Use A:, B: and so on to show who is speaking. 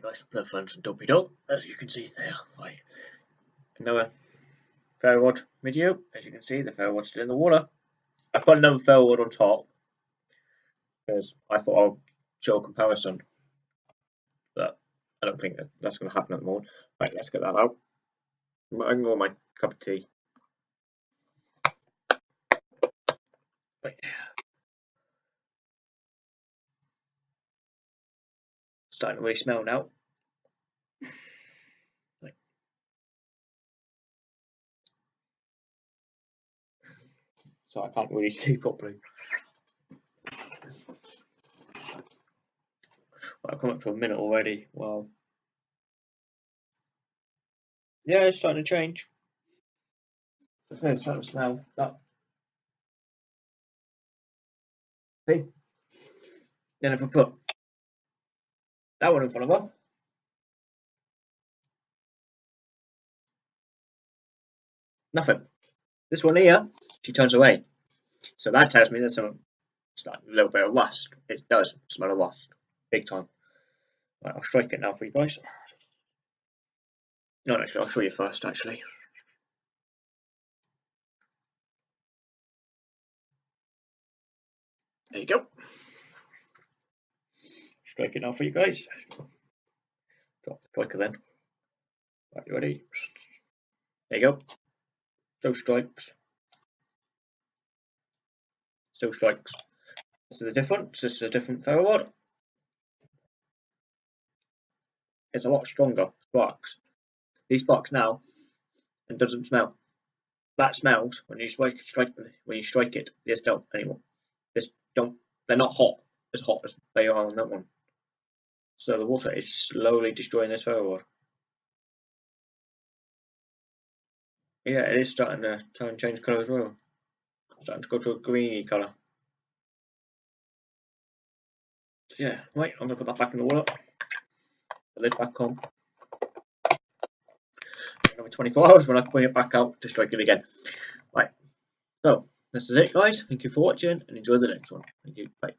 A: guys, Blood Flames and Dopey Dog, as you can see there. Right. Another ferro rod video, as you can see, the ferro rod's still in the water. I put another ferro rod on top because I thought I'll show a comparison, but I don't think that's going to happen at the moment. Right, let's get that out. I can go my cup of tea. Right. Starting to really smell now. So I can't really see properly. I've come up to a minute already. Wow. Yeah, it's starting to change. It's starting to smell that. See? Then if I put that one in front of her, nothing. This one here, she turns away. So that tells me there's some like a little bit of rust. It does smell of rust, big time. Right, I'll strike it now for you guys. No, actually, I'll show you first, actually. There you go. Strike it now for you guys. Drop the striker then. Right, you ready? There you go. Still strikes. Still strikes. This is the difference. This is a different ferro rod. It's a lot stronger sparks. These sparks now and doesn't smell. That smells when you strike, strike when you strike it. This don't anymore. This don't. They're not hot as hot as they are on that one. So the water is slowly destroying this ferro rod. Yeah, it is starting to turn and change colour as well. starting to go to a greeny colour. So yeah, right, I'm gonna put that back in the water. The lid back on. Another 24 hours when I bring it back out to strike it again. Right. So this is it guys. Thank you for watching and enjoy the next one. Thank you. Bye.